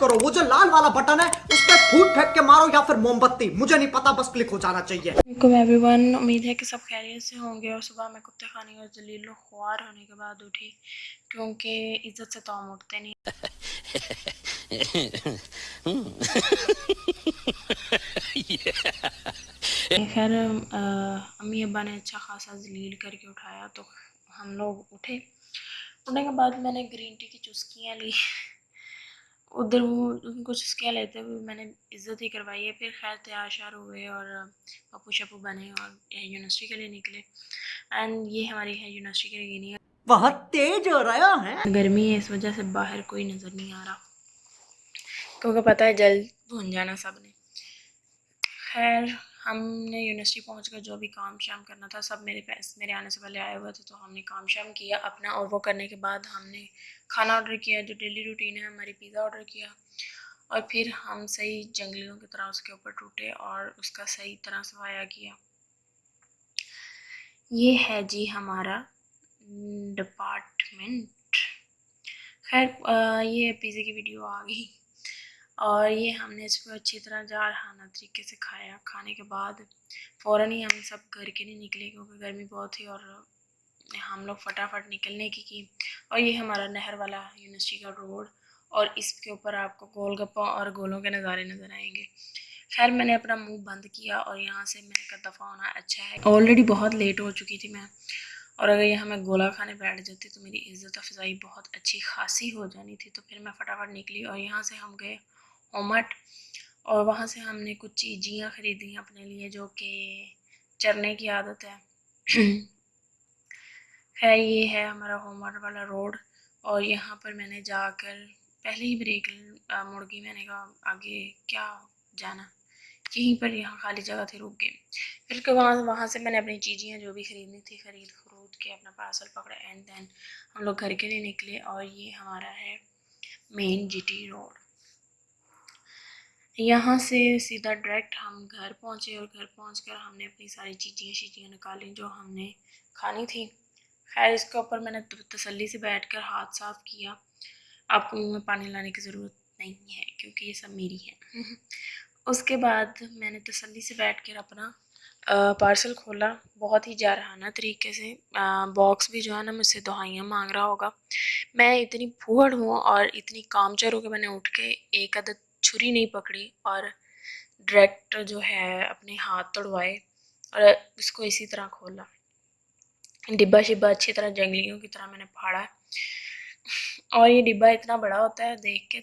کرو وہ جو لال والا بٹن ہے اس پہ پھوٹ پھینک کے مارو یا پھر موم بتی۔ مجھے نہیں پتا بس کلک ہو جانا چاہیے۔ وعلیکم ایوری ون امید ہے کہ سب خیریت سے ہوں گے اور صبح میں کتے خانی اور ذلیل و خوار ہونے کے بعد اٹھی کیونکہ عزت سے تو ہم اٹھتے نہیں۔ خیر امی ابا نے اچھا خاصا ذلیل کر کے اٹھایا تو ہم لوگ اٹھے۔ اٹھنے کے بعد میں نے گرین ٹی کی چسکیاں لی۔ ادھر وہ ان کو چسکیاں لیتے ہوئے میں نے عزت ہی کروائی ہے۔ پھر خیر تیار شیار ہوئے اور پپو شپو بنے اور یونیورسٹی کے لیے نکلے۔ اینڈ یہ ہماری ہے یونیورسٹی کے لیے بہت تیز ہو رہا ہے۔ گرمی ہے اس وجہ سے باہر کوئی نظر نہیں آ رہا۔ کیونکہ پتہ ہے جلد بھون جانا سب نے۔ خیر، ہم نے یونیورسٹی پہنچ کر جو بھی کام شام کرنا تھا، سب میرے پیس میرے آنے سے پہلے آئے ہوئے تھے، تو ہم نے کام شام کیا۔ اپنا اور وہ کرنے کے بعد ہم نے کھانا آرڈر کیا، جو ڈیلی روٹین ہے، ہماری پیزا آرڈر کیا۔ اور پھر ہم صحیح جنگلیوں کی طرح اس کے اوپر ٹوٹے اور اس کا صحیح طرح صفایا کیا۔ یہ ہے جی ہمارا ڈپارٹمنٹ خیر یہ پیزے کی ویڈیو آ گئی۔ اور یہ ہم نے اس کو اچھی طرح جارحانہ طریقے سے کھایا۔ کھانے کے بعد فوراً ہی ہم سب گھر کے نہیں نکلے کیونکہ گرمی بہت تھی اور ہم لوگ فٹافٹ نکلنے کی کی۔ اور یہ ہمارا نہر والا یونیورسٹی کا روڈ اور اس کے اوپر آپ کو گول گپا اور گولوں کے نظارے نظر آئیں گے۔ خیر، میں نے اپنا منہ بند کیا اور یہاں سے میں کا دفعہ ہونا اچھا ہے۔ آلریڈی بہت لیٹ ہو چکی تھی میں۔ اور اگر یہاں میں گولا کھانے بیٹھ جاتی تو میری عزت افزائی بہت اچھی خاصی ہو جانی تھی۔ تو پھر میں فٹافٹ نکلی اور یہاں سے ہم گئے۔ اومٹ اور وہاں سے ہم نے کچھ چیزیاں خریدی اپنے لیے جو کہ چرنے کی عادت ہے۔ خیر، یہ ہے ہمارا ہومٹ والا روڈ اور یہاں پر میں نے جا کر پہلے ہی بریک گئی میں نے کہا، آگے کیا جانا؟ یہیں پر یہاں خالی جگہ تھی، رک گئے پھر کہ وہاں وہاں سے میں نے اپنی چیزیں جو بھی خریدنی تھی، خرید خرود کے اپنا پارسل پکڑا اینڈ دین ہم لوگ گھر کے لیے نکلے۔ اور یہ ہمارا ہے مین جی ٹی روڈ یہاں سے سیدھا ڈائریکٹ ہم گھر پہنچے اور گھر پہنچ کر ہم نے اپنی ساری چیزیں شیزیں نکالیں جو ہم نے کھانی تھی۔ خیر، اس کے اوپر میں نے تسلی سے بیٹھ کر ہاتھ صاف کیا۔ آپ کو منہ میں پانی لانے کی ضرورت نہیں ہے کیونکہ یہ سب میری ہے اس کے بعد میں نے تسلی سے بیٹھ کر اپنا پارسل کھولا۔ بہت ہی جارحانہ طریقے سے باکس بھی جو ہے نا، مجھ سے دہائیاں مانگ رہا ہوگا۔ میں اتنی پھوڑ ہوں اور اتنی کامچر ہوں کہ میں نے اٹھ کے ایک عدد چھری نہیں پکڑی اور ڈائریکٹ جو ہے اپنے ہاتھ توڑوائے اور اس کو اسی طرح کھولا۔ ڈبا شبا اچھی طرح جنگلیوں کی طرح میں نے پھاڑا۔ اور یہ ڈبا اتنا بڑا ہوتا ہے، دیکھ کے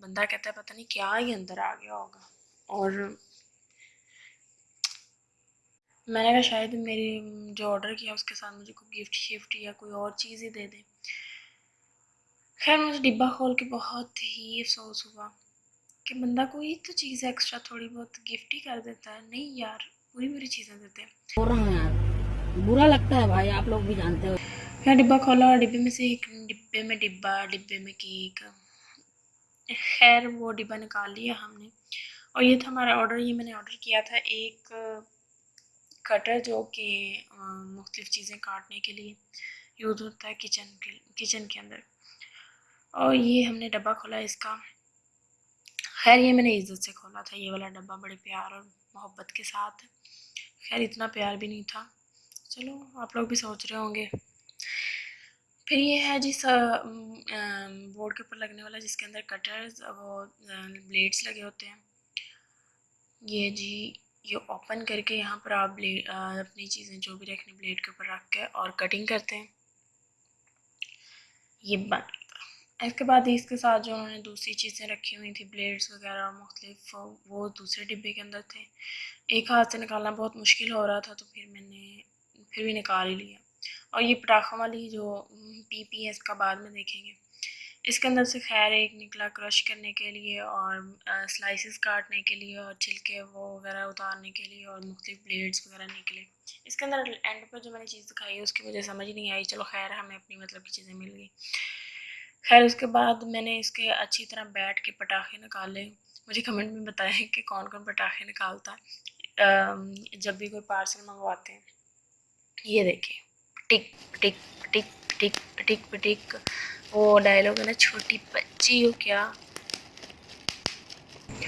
بندہ کہتا ہے، پتہ نہیں کیا ہی اندر آ گیا ہوگا اور میں نے کہا شاید میری جو آرڈر کیا، اس کے ساتھ مجھے کوئی گفٹ شفٹ یا کوئی اور چیز ہی دے دے۔ خیر مجھے ڈبا کھول کے بہت ہی افسوس ہوا۔ کہ بندہ کوئی تو چیز ایکسٹرا تھوڑی بہت گفٹ ہی کر دیتا ہے۔ نہیں یار پوری پوری چیزیں دیتے ہیں۔ برا لگتا ہے بھائی آپ لوگ بھی جانتے ہو۔ میں ڈبا کھولا اور ڈبے میں سے ایک ڈبے میں ڈبا ڈبے میں کیک۔ خیر وہ ڈبا نکال لیا ہم نے۔ اور یہ تھا ہمارا آرڈر یہ میں نے آرڈر کیا تھا ایک کٹر جو کہ مختلف چیزیں کاٹنے کے لیے یوز ہوتا ہے کچن کے کچن کے اندر۔ اور یہ ہم نے ڈبہ کھولا اس کا۔ خیر یہ میں نے عزت سے کھولا تھا، یہ والا ڈبہ بڑے پیار اور محبت کے ساتھ۔ خیر اتنا پیار بھی نہیں تھا۔ چلو، آپ لوگ بھی سوچ رہے ہوں گے۔ پھر یہ ہے جس بورڈ کے اوپر لگنے والا جس کے اندر کٹرز وہ بلیڈس لگے ہوتے ہیں۔ یہ جی یہ اوپن کر کے یہاں پر آپ اپنی چیزیں جو بھی رکھنی بلیڈ کے اوپر رکھ کے اور کٹنگ کرتے ہیں۔ یہ اس کے بعد اس کے ساتھ جو انہوں نے دوسری چیزیں رکھی ہوئی تھیں بلیڈس وغیرہ اور مختلف، وہ دوسرے ڈبے کے اندر تھے۔ ایک ہاتھ سے نکالنا بہت مشکل ہو رہا تھا، تو پھر میں نے، پھر بھی نکال ہی لیا۔ اور یہ پٹاخوں والی جو پی پی ہے، اس کا بعد میں دیکھیں گے۔ اس کے اندر سے خیر ایک نکلا کرش کرنے کے لیے اور سلائسز کاٹنے کے لیے اور چھلکے وہ وغیرہ اتارنے کے لیے اور مختلف بلیڈس وغیرہ نکلے اس کے اندر اینڈ پر جو میں نے چیز دکھائی ہے، اس کی مجھے سمجھ نہیں آئی۔ چلو خیر، ہمیں اپنی مطلب کی چیزیں مل گئی خیر، اس کے بعد میں نے اس کے اچھی طرح بیٹھ کے پٹاخے نکالے مجھے کمنٹ میں بتائیں کہ کون کون پٹاخے نکالتا۔ ہے جب بھی کوئی پارسل منگواتے ہیں، یہ دیکھیں۔ ٹک ٹک ٹک ٹک ٹک ٹک، وہ ڈائلاگ ہے نا، چھوٹی بچی ہو کیا۔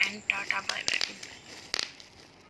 And Tata by